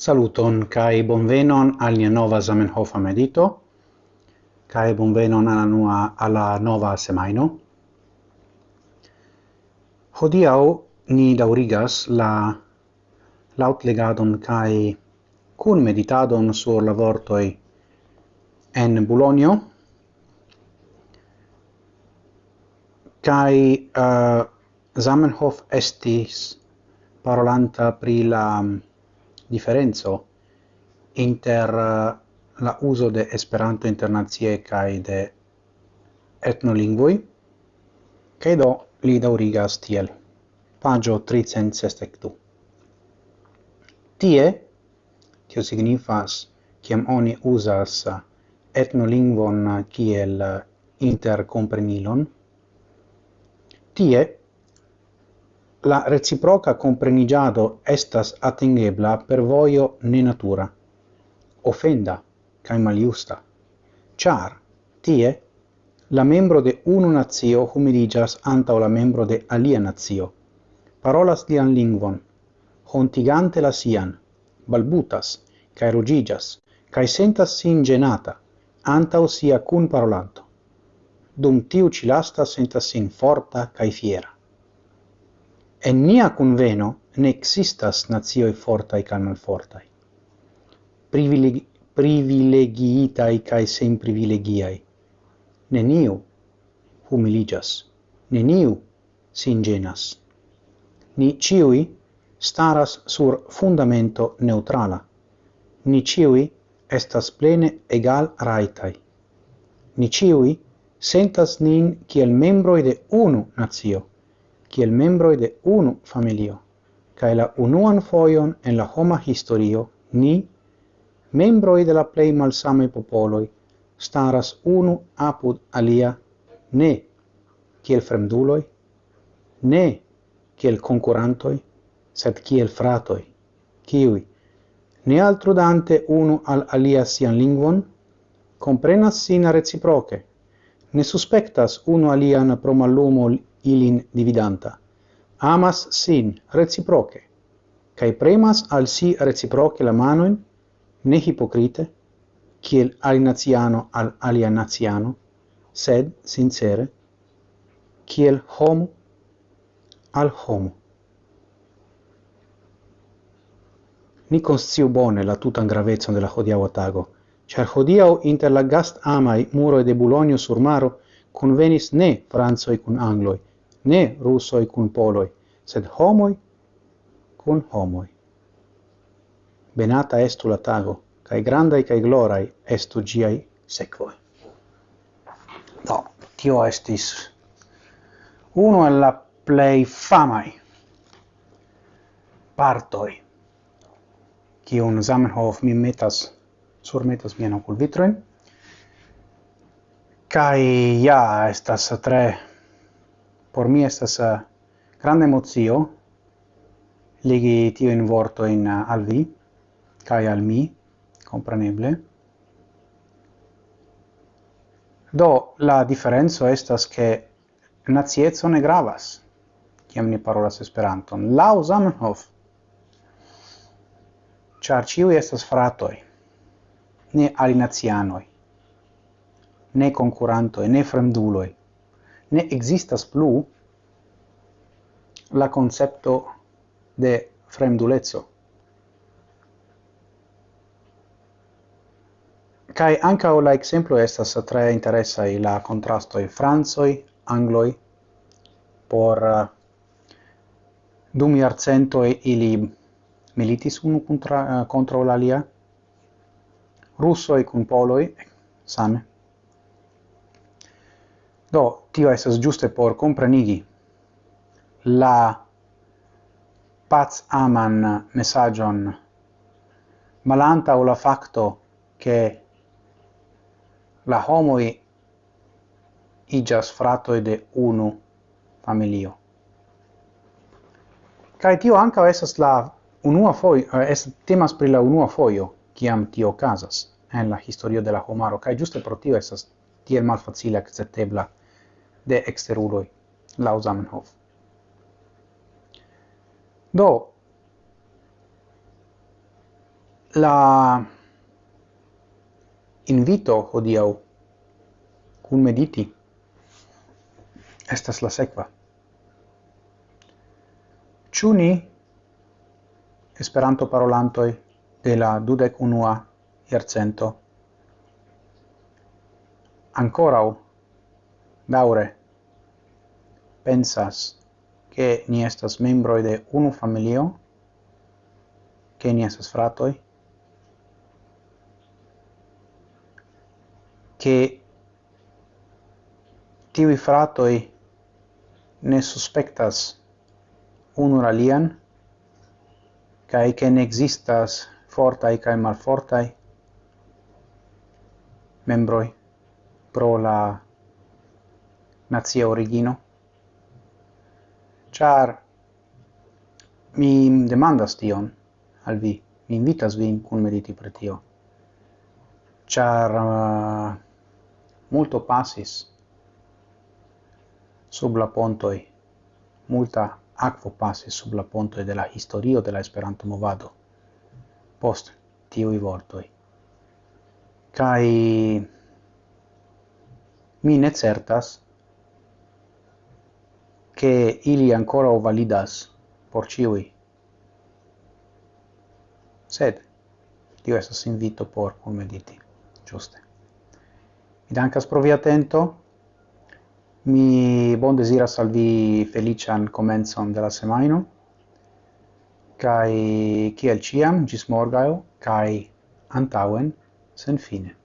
Saluton kai bonvenon al nia nova Zamenhof medito kai bonvenon alla nua alla nova semaino. Hodiau ni daurigas la lautlegadon kai kun meditadon sur la vortoi en Bulonio. kai uh, Zamenhof estis parolanta pri la differenzo inter eh, la uso de Esperanto internazie kai de etnolingvoj kai do li daŭrigas tiel. pagio 362. Tie, tio signifas, kiam oni usas eh, etnolingvon kiel eh, interkomprenilon, tie la reciproca comprenigiado estas atingebla per voio ne natura, ofenda cae maliusta, char tie la membro de unu nazio humiligas anta la membro de alia nazio, parolas lian lingvon, hontigante la sian, balbutas, cae rugigas, cae sentas sin genata, anta sia cun parolanto. Dum tiu cilasta sentas sin forta cae fiera. En nia conveno ne existas nazioi fortai ca malfortai, Privile privilegiitai cae sem privilegiai. Neniu humiligas, neniu singenas. Ni ciui staras sur fundamento neutrala. Ni ciui estas plene egal raitai. Ni ciui sentas nin kiel membroi de unu nazio kiel membroj de unu familio, kaj la unuan fojon en la homa historio ni, membroj de la plej malsamaj popoloj, staras unu apud alia ne kiel fremduloj, ne kiel konkurantoj, sed kiel fratoj, kiui, ne altrudante unu al alia sian lingvon, comprenas sina reciproce, ne suspectas unu alian pro mallumo ilin dividanta, amas sin reciproce, cae premas al si reciproce la manoin, ne hipocrite, kiel alinaziano al alianaziano, sed sincere, kiel homo al homo. Ni consciu bone la tutan gravezon de la hodiaŭa tago, char hodiau inter la gast amai muro de Bulonio sur maro convenis ne Franzoi cun Angloi, ne russoi cun poloi, sed homoi cun homoi. Benata estu la tago, cae grandai cae glorai estu giai sequoi. Do, tio estis uno el la plei famai partoi kiun Zamenhof mi metas sur metas mien ocul vitroin, kai ja estas tre por mi estas uh, grande emozio legi tio in vorto in uh, eh, al vi kai al mi compreneble do la differenzo estas che nazietzo ne gravas kiam ni parolas esperanton. La Zamenhof char ciu estas fratoi ne alinazianoi ne concurantoi ne fremduloi ne existas plu la concepto de fremdulezzo. Kai anca o la exemplo estas tre interessa i la contrasto i franzoi, angloi por eh, uh, dum iarcento ili militis unu contra uh, contra l'alia e con poloi same Do, tio esas giuste por comprenigi la paz aman messagion malanta o la facto che la homoi igas fratoi de unu familio. Cae tio anca esas la unua foio, eh, es temas pri la unua foio, ciam tio casas en la historio de la homaro, cae giuste pro tio esas tiel malfacile acceptebla de exteruloi, laŭ Zamenhof. Do la invito hodiaŭ kun mediti estas la sequa. Ciuni Esperanto parolantoi de la dudek unua iercento ancorau daure pensas che ni estas membroi de unu familio, che ni estas fratoi, che tivi fratoi ne suspectas unu alian, cae che ne existas fortai cae malfortai membroi pro la nazia origino? Char mi demandas tion al vi, mi invitas vin cun mediti per tio. Char uh, multo passis sub la pontoi, multa aquo passis sub la pontoi de la historio de la Esperanto movado post tiui vortoi. Cai mi ne certas che ili ancora validas por ciui. Sed, tio estas invito por mediti, giuste. Mi dankas pro via atento, mi bon desiras al vi felician comenzon de la semaino, kai kiel ciam, gis morgao, kai antauen, sen fine.